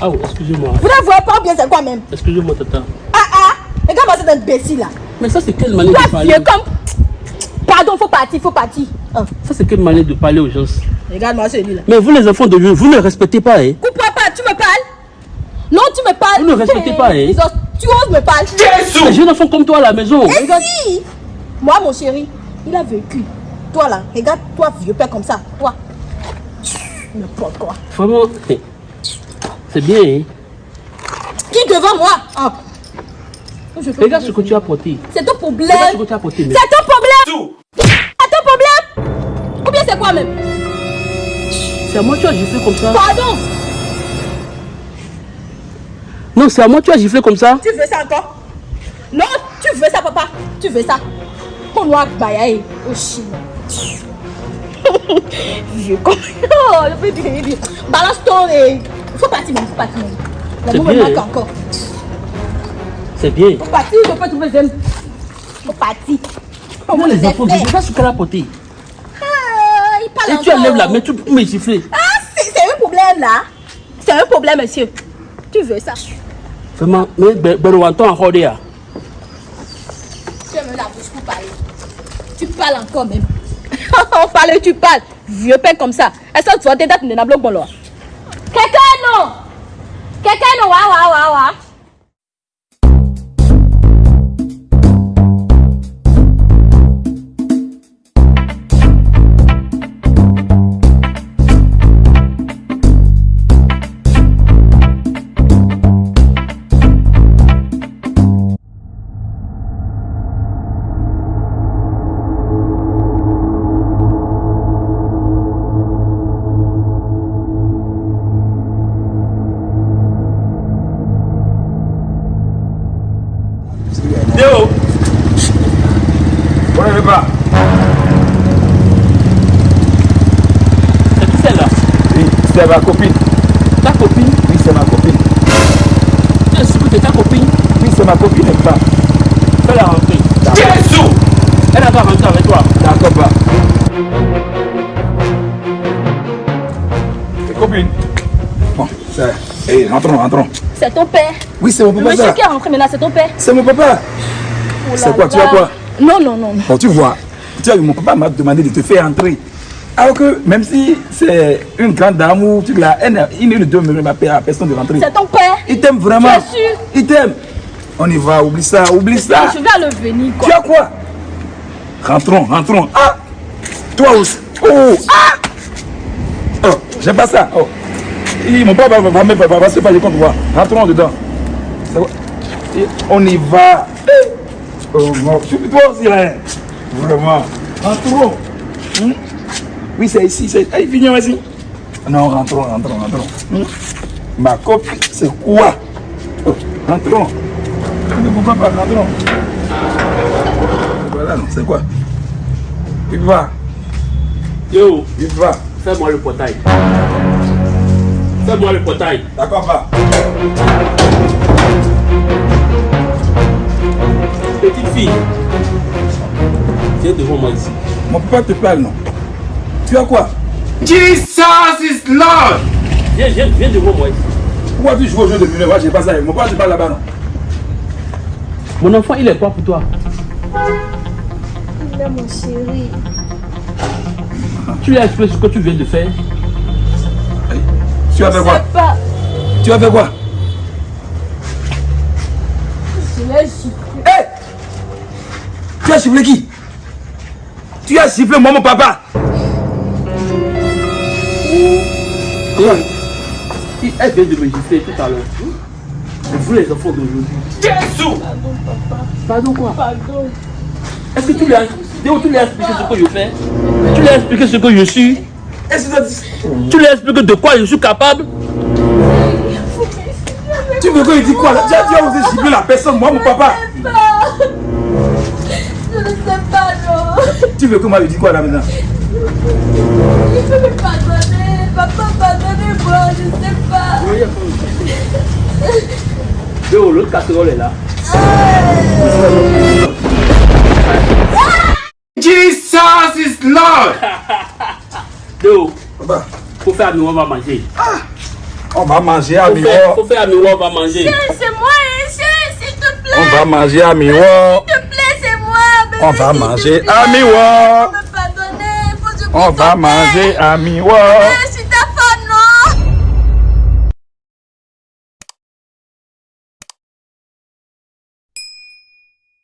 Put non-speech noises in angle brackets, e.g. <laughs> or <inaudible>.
Ah, oh, excusez-moi. Vous ne voyez pas bien c'est quoi même? Excusez-moi, tata. Ah ah Regarde-moi cet imbécile là. Mais ça, c'est quelle manière de parler? comme. Pardon, faut partir, faut partir. Ah, Ça, c'est quelle manière de parler aux gens? Regarde-moi celui-là. Mais vous, les enfants de Dieu, vous ne respectez pas, hein? Coupe-moi pas, tu me parles? Non, tu me parles. Vous ne respectez pas, hein? Tu oses me parler Les jeunes enfants comme toi à la maison. Et Regarde. si Moi, mon chéri, il a vécu. Toi là, regarde, toi, vieux père comme ça. Toi. N'importe quoi. Vraiment, eh, c'est bien, hein Qui devant moi? Ah. Je peux- Regarde ce que tu as porté. C'est ton problème. Regarde ce que tu as porté. mais- C'est ton problème. C'est ton problème. Ou bien c'est quoi même C'est à moi que tu as giflé comme ça. Pardon. Non, c'est à moi que tu as giflé comme ça. Tu veux ça encore? Non, tu veux ça, papa. Tu veux ça. On doit bailler au chien. <laughs> Vieux con. <laughs> Oh, je peux dire, dire. Balance ton et. Faut partir, même. Faut partir. La maman me bien, manque hein. encore. C'est bien. Faut partir, je peux trouver j'aime. Faut partir. Va les enfants, regarde ce qu'elle a porté. Ah, il parle Et tu encore. enlèves la main, tu peux me gifler. Ah, c'est un problème là. C'est un problème, monsieur. Tu veux ça? Vraiment, mais Berouanton en Rodéa. Tu aimes la bouche pour parler. Tu parles encore même. <laughs> On parle, tu parles. Vieux père comme ça. Est-ce que tu vas t'aider à bloc bon là Quelqu'un non Quelqu'un non Wa wa wa pas. C'est qui celle-là? Oui, c'est ma copine. Ta copine? Oui, c'est ma copine. Tu es sûr que c'est ta copine Oui, c'est ma copine, elle pas. Fais-la rentrer. Jésus Elle va rentrer avec toi. D'accord pas. Tes copines Bon, c'est... Hé, rentrons, rentrons. C'est ton père. Oui, c'est mon Le papa, monsieur ça. qui est rentré maintenant, c'est ton père. C'est mon papa. Oh C'est quoi, tu as quoi? Non, non, non. Bon, tu vois, tu as mon papa m'a demandé de te faire entrer. Alors que même si c'est une grande dame ou tu n'a- il ne à personne de rentrer. C'est ton père. Il t'aime vraiment. Tu es sûr? Il t'aime. On y va, oublie ça, oublie ça. Je vais le venir, Tu quoi. as quoi? Rentrons, rentrons. Ah Toi aussi. Oh Ah Oh, j'aime pas ça. Oh. Et mon papa va, va, va, va, se faire contre moi. Rentrons dedans. On y va. Oh mon tu toi aussi là. Vraiment. Rentrons. Oui, c'est ici. C'est... Allez, viens ici. Non, rentrons, rentrons, rentrons. Hmm? Ma copine, c'est quoi? Oh, Rentrons. Ne comprends pas, rentrons. Voilà, non, c'est quoi? Il va, Yo, il va. fais-moi le portail. Fais-moi le portail. D'accord, pas. Mon papa te parle, non Tu as quoi? Jesus is Lord. Viens, viens, viens devant moi ici. Pourquoi tu joues au jeu de mineur Moi, j'ai pas ça. Mon papa te parle là-bas, non Mon enfant, il est quoi pour toi? Il est mon chéri. Tu lui as expliqué ce que tu viens de faire? Tu as fait quoi? Pas. Tu as fait quoi? Je l'ai giflé. Hé Tu as sifflé qui? Tu as sifflé moi, mon papa Et, il- elle vient de me gifler tout à l'heure. Vous les enfants d'aujourd'hui. Jésus. Pardon quoi? Pardon. Est-ce que tu lui as, tu lui as expliqué ce que je fais? Tu lui as expliqué ce que je suis? Est-ce que Tu lui as expliqué de quoi je suis capable? Tu veux qu'il dise quoi Tu as tu as osé siffler la personne, moi, mon papa Pas. Je ne sais pas tu veux que moi je dise quoi là maintenant? Je peux me pardonner, papa, pardonnez-moi, je ne sais pas. Oui, il y a pas l'autre casserole est là. Jesus is Lord! <laughs> Deux, bah. faut faire à nous, on va manger. Ah. On va manger à miroir. Faut faire à nous, on va manger. C'est moi, hein. s'il te plaît. On va manger à miroir. On va manger à Miwa. On va manger à Miwa.